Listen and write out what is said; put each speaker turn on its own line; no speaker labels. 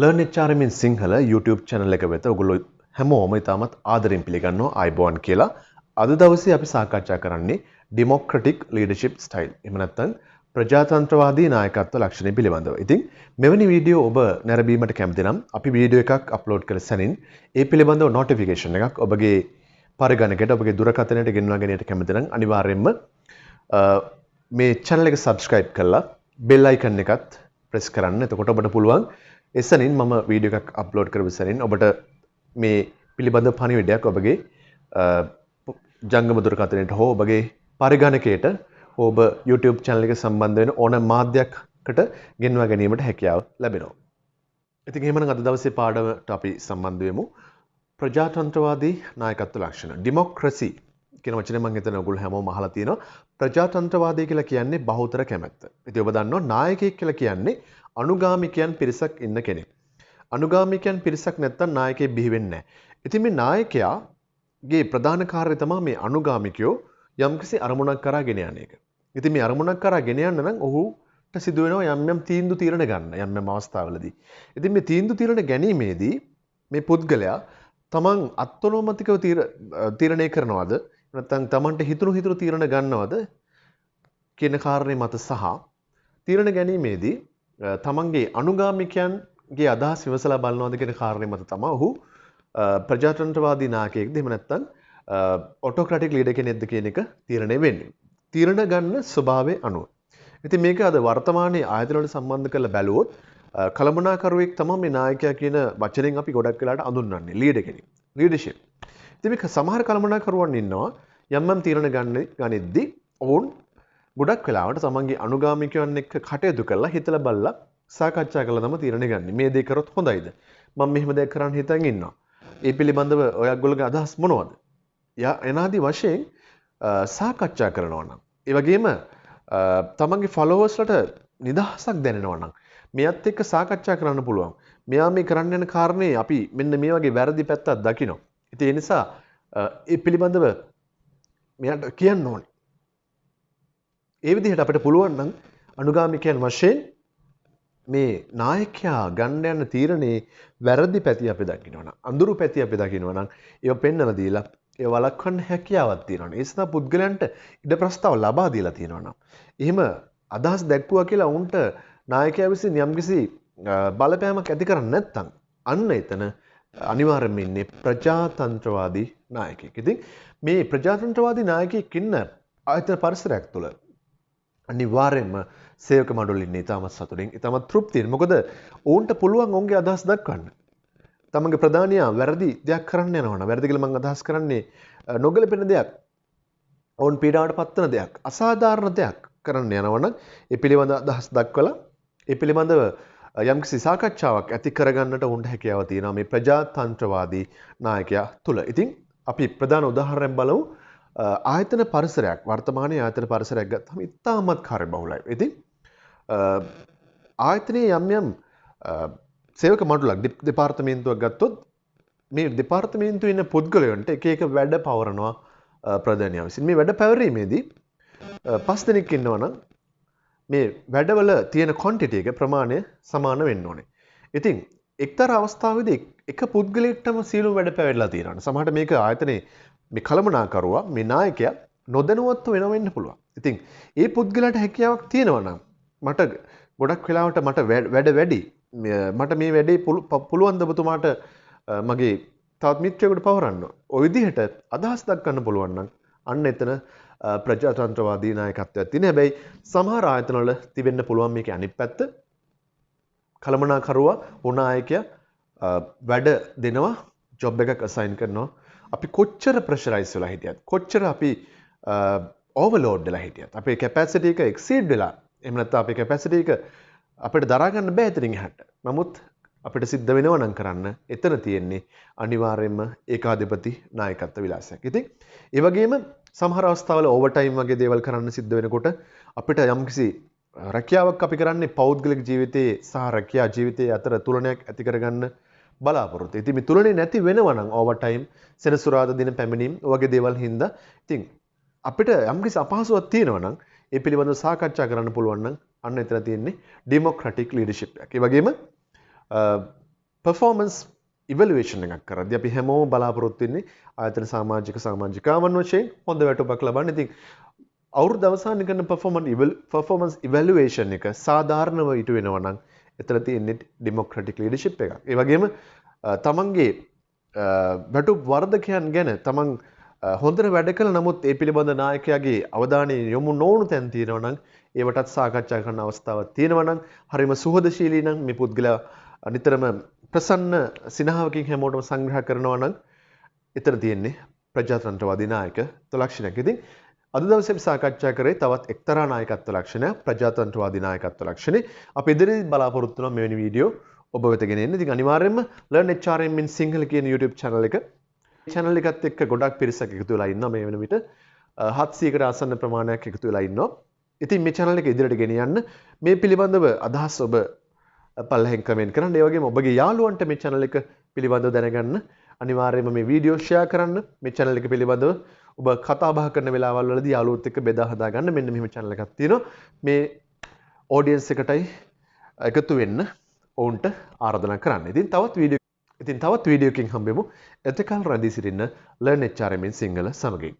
ලර්නෙච්චාරමින් Sinhala YouTube චැනල එක වෙත ඔගුල්ලො හැමෝම ඉතාමත් ආදරින් පිළිගන්නවා අයිබෝන් කියලා අද දවසේ අපි සාකච්ඡා කරන්නේ ඩිමොක්‍රටික් ලීඩර්ෂිප් ස්ටයිල් එහෙම නැත්නම් ප්‍රජාතන්ත්‍රවාදී නායකත්ව ලක්ෂණ පිළිබඳව. ඉතින් මෙවැනි වීඩියෝ ඔබ නැරඹීමට කැමති නම් අපි වීඩියෝ එකක් අප්ලෝඩ් කළ සැනින් ඒ පිළිබඳව නොටිෆිකේෂන් එකක් ඔබගේ පරිගණකයට ඔබගේ දුරකථනයට ගෙන්වා ගැනීමට කැමති නම් අනිවාර්යයෙන්ම මේ channel එක subscribe කරලා bell icon එකත් press කරන්න. එතකොට ඔබට පුළුවන් එසනින් මම වීඩියෝ එකක් අප්ලෝඩ් කරපු සැනින් ඔබට මේ පිළිබඳ පණිවිඩයක් ඔබගේ ජංගම දුරකථනයට හෝ ඔබගේ පරිගණකයට ඔබ YouTube channel එක සම්බන්ධ වෙන ඕන මාධ්‍යයකට ගෙන්වා ගැනීමට හැකියාව ලැබෙනවා. ඉතින් එහෙමනම් අද දවසේ පාඩමට අපි සම්බන්ධ වෙමු. ප්‍රජාතන්ත්‍රවාදී නායකත්ව ලක්ෂණ. ඩෙමොක්‍රසි කියන වචනේ මම හිතන ඔයගොල්ලෝ හැමෝම අහලා තියෙනවා. ප්‍රජාතන්ත්‍රවාදී කියලා කියන්නේ බහුතර කැමැත්ත. ඉතින් ඔබ දන්නවා නායකයෙක් කියලා කියන්නේ අනුගාමිකයන් පිරිසක් ඉන්න කෙනෙක්. අනුගාමිකයන් පිරිසක් නැත්තම් නායකයෙක් බිහි වෙන්නේ නැහැ. ඉතින් මේ නායකයාගේ ප්‍රධාන කාර්යය තමයි මේ අනුගාමිකයෝ යම්කිසි අරමුණක් කරා ගෙන යන එක. ඉතින් මේ අරමුණක් කරා ගෙන යන්න නම් ඔහුට සිදු වෙනවා යම් යම් තීන්දුව తీරන ගන්න යම් යම් අවස්ථාවලදී. ඉතින් මේ තීන්දුව తీරන ගැනීමේදී මේ පුද්ගලයා තමන් අත්නොමතිකව තීරණය කරනවද නැත්නම් තමන්ට හිතුණු හිතුණු තීරණ ගන්නවද කියන කාරණේ මත සහ තීරණ ගැනීමේදී තමන්ගේ අනුගාමිකයන්ගේ අදහස් විමසලා බලනවාද කියන කාරණේ මත තමයි ඔහු ප්‍රජාතන්ත්‍රවාදී නායකයෙක්ද එහෙම නැත්නම් ඔටෝක්‍රටික් ලීඩර් කෙනෙක්ද කියන එක තීරණය වෙන්නේ. තීරණ ගන්න ස්වභාවය අනුව. ඉතින් මේක අද වර්තමානයේ ආයතන වලට සම්බන්ධ කරලා බැලුවොත් කළමනාකරුවෙක් තමයි මේ නායකයා කියන වචනෙන් අපි ගොඩක් වෙලාට අඳුන්වන්නේ ලීඩර් කෙනෙක්. ලීඩර්ෂිප්. ඉතින් මේක සමහර කළමනාකරුවන් ඉන්නවා යම් යම් තීරණ ගන්න ගනිද්දී ඔවුන් ගොඩක් වෙලාවට තමන්ගේ අනුගාමිකයන් එක්ක කටයුතු කරලා හිතලා බලලා සාකච්ඡා කරලා තමයි තීරණ ගන්න. මේ දේ කරොත් හොඳයිද? මම මෙහෙම දෙයක් කරන්න හිතන් ඉන්නවා. ඒ පිළිබඳව ඔයගොල්ලෝගේ අදහස් මොනවද? යා එනාදී වශයෙන් සාකච්ඡා කරනවා නම් ඒ වගේම තමන්ගේ ෆලෝවර්ස්ලට නිදහසක් දැනෙනවා නම් මෙයත් එක්ක සාකච්ඡා කරන්න පුළුවන්. මෙයා මේ කරන්න යන කාරණේ අපි මෙන්න මේ වගේ වැරදි පැත්තක් දකිනවා. ඉතින් ඒ නිසා ඒ පිළිබඳව මෙයාට කියන්න ඕනේ. ඒ විදිහට අපිට පුළුවන් නම් අනුගාමිකයන් වශයෙන් මේ නායකයා ගන්න යන තීරණේ වැරදි පැති අපි දකිනවා නම් අඳුරු පැති අපි දකිනවා නම් ඒව පෙන්වලා දීලා ඒ වළක්වන්න හැකියාවක් තියෙනවා. ඒ නිසා පුද්ගලයන්ට ඉඩ ප්‍රස්තාව ලබා දීලා තියෙනවා නම් එහෙම අදහස් දැක්වුවා කියලා උන්ට නායකයා විසින් යම්කිසි බලපෑමක් ඇති කරන්නේ නැත්නම් අන්න එතන අනිවාර්යයෙන්ම ඉන්නේ ප්‍රජාතන්ත්‍රවාදී නායකයෙක්. ඉතින් මේ ප්‍රජාතන්ත්‍රවාදී නායකයෙක් ඉන්න ආයතන පරිසරයක් තුළ අනිවාර්යෙන්ම සේවක මඩුල් ඉන්නේ ඉතාමත් සතුටින් ඉතාමත් තෘප්තියෙන්. මොකද ඔවුන්ට පුළුවන් ඔවුන්ගේ අදහස් දක්වන්න. තමන්ගේ ප්‍රධානියා වැරදි දෙයක් කරන්න යනවනම් වැරදි කියලා මම අදහස් කරන්නේ නොගැලපෙන දෙයක්. ඔවුන් පීඩාවට පත්වන දෙයක්, අසාධාරණ දෙයක් කරන්න යනවනම් ඒ පිළිබඳ අදහස් දක්වලා ඒ පිළිබඳව යම්කිසි සාකච්ඡාවක් ඇති කරගන්නට උන්ට හැකියාව තියෙනවා මේ ප්‍රජාතන්ත්‍රවාදී නායකයා තුළ. ඉතින් අපි ප්‍රධාන උදාහරණයක් බලමු. ආයතන පරිසරයක් වර්තමානයේ ආයතන පරිසරයක් ගත්තම ඉතාමත් කාර්යබහුලයි. ඉතින් ආයතනයේ යම් යම් සේවක මඩුලක් දෙපාර්තමේන්තුවක් ගත්තොත් මේ දෙපාර්තමේන්තුවේ ඉන්න පුද්ගලයන්ට එක එක වැඩ පවරනවා ප්‍රධානියා විසින්. මේ වැඩ පැවරීමේදී පස් දෙනෙක් ඉන්නවනම් මේ වැඩවල තියෙන කොන්ටිටි එක ප්‍රමාණය සමාන වෙන්න ඕනේ. ඉතින් එක්තරා අවස්ථාවේදී එක පුද්ගලයෙක්ටම සියලු වැඩ පැවැරලා තියෙනවා. සමහරට මේක ආයතනයේ මේ කළමනාකරුවා මේ නායකයා නොදැනුවත්ව වෙනව වෙන්න පුළුවන්. ඉතින් ඒ පුද්ගලයාට හැකියාවක් තියෙනවා නම් මට ගොඩක් වෙලාවට මට වැඩ වැඩි මට මේ වැඩේ පුළුවන් දබතුමාට මගේ තවත් මිත්‍රයෙකුට පවරන්න. ඔය විදිහට අදහස් දක්වන්න පුළුවන් නම් අන්න එතන ප්‍රජාතන්ත්‍රවාදී නායකත්වයක් තියෙන. හැබැයි සමහර ආයතනවල තිබෙන්න පුළුවන් මේකේ අනිත් පැත්ත. කළමනාකරුවා උනායකයා වැඩ දෙනවා ජොබ් එකක් අසයින් කරනවා අපි කොච්චර ප්‍රශරයිස් වෙලා හිටියත් කොච්චර අපි ඕවලෝඩ් වෙලා හිටියත් අපේ කැපැසිටි එක එක්සීඩ් වෙලා එහෙම නැත්නම් අපේ කැපැසිටි එක අපිට දරා ගන්න බෑ එතනින් එහාට. නමුත් අපිට සිද්ධ වෙනවා නම් කරන්න එතන තියෙන්නේ අනිවාර්යයෙන්ම ඒකාධිපති නායකත්ව විලාසයක්. ඉතින් ඒ වගේම සමහර අවස්ථාවල ඕවර්ටයිම් වගේ දේවල් කරන්න සිද්ධ වෙනකොට අපිට යම්කිසි රැකියාවක් අපි කරන්නේ පෞද්ගලික ජීවිතයේ සහ රැකියා ජීවිතයේ අතර තුලනයක් ඇති කරගන්න බලාපොරොත්තු. ඉතින් මේ තුලනේ නැති වෙනවා නම් ඕවර්ටයිම් සෙනසුරාදා දින පැමිණීම් වගේ දේවල් හින්දා ඉතින් අපිට යම්කිසි අපහසුවක් තියෙනවා නම් ඒ පිළිබඳව සාකච්ඡා කරන්න පුළුවන් නම් අන්න එතන තියෙන්නේ ඩෙමොක්‍රැටික් ලීඩර්ෂිප් එකක්. ඒ වගේම පර්ෆෝමන්ස් ඉවලුවේෂන් එකක් කරද අපි හැමෝ බලාපොරොත්තුවෙන්නේ ආයතන සාමාජික සාමාජිකාවන් වශයෙන් හොඳ වැටුපක් ලබන්න ඉතින් අවුරු දවසාන කරන පර්ෆෝමන් පර්ෆෝමන්ස් ඉවලුවේෂන් එක සාධාරණව ඉටු වෙනවනම් එතන තියෙන්නේ ඩෙමොක්‍රටික් ලීඩර්ෂිප් එකක්. ඒ වගේම තමන්ගේ වැටු වර්ධකයන් ගැන තමන් හොඳට වැඩ කළ නමුත් ඒ පිළිබඳ නායකයාගේ අවධානය යොමු නොවුණු තැන් තියෙනවා නම් ඒවටත් සාකච්ඡා කරන අවස්ථාවක් තියෙනවා නම් හරිම සුහදශීලී නම් මේ පුද්ගලයා නිතරම ප්‍රසන්න සිනහාවකින් හැමෝටම සංග්‍රහ කරනවා නම් එතන තියෙන්නේ ප්‍රජාතන්ත්‍රවාදී නායක තුලක්ෂණයක්. ඉතින් අද දවසේ අපි සාකච්ඡා කරේ තවත් එක්තරා නායකත්ව ලක්ෂණයක් ප්‍රජාතන්ත්‍රවාදී නායකත්ව ලක්ෂණේ. අපි ඉදිරියේ බලාපොරොත්තු වෙනවා මෙවැනි වීඩියෝ ඔබ වෙත ගෙන එන්න. ඉතින් අනිවාර්යයෙන්ම learn HRM in sinhala කියන YouTube channel එක channel එකත් එක්ක ගොඩක් පිරිසක් එකතු වෙලා ඉන්නවා මේ වෙන විට 700කට ආසන්න ප්‍රමාණයක් එකතු වෙලා ඉන්නවා. ඉතින් මේ channel එක ඉදිරියට ගෙන යන්න මේ පිළිබඳව අදහස් ඔබ පල්ලෙන් කමෙන්ට් කරන්න. ඒ වගේම ඔබගේ යාළුවන්ට මේ channel එක පිළිබඳව දැනගන්න අනිවාර්යයෙන්ම මේ වීඩියෝ ෂෙයා කරන්න. මේ channel එක පිළිබඳව ඔබ කතා බහ කරන වෙලාවල් වලදී යාළුවොත් එක්ක බෙදා හදා ගන්න. මෙන්න මෙහෙම channel එකක් තියෙනවා. මේ audience එකටයි එකතු වෙන්න ඔවුන්ට ආරාධනා කරන්න. ඉතින් තවත් වීඩියෝ ඉතින් තවත් වීඩියෝකින් හම්බෙමු. එතකල් රැඳී සිටින්න Learn HRM in සිංහල සමගින්.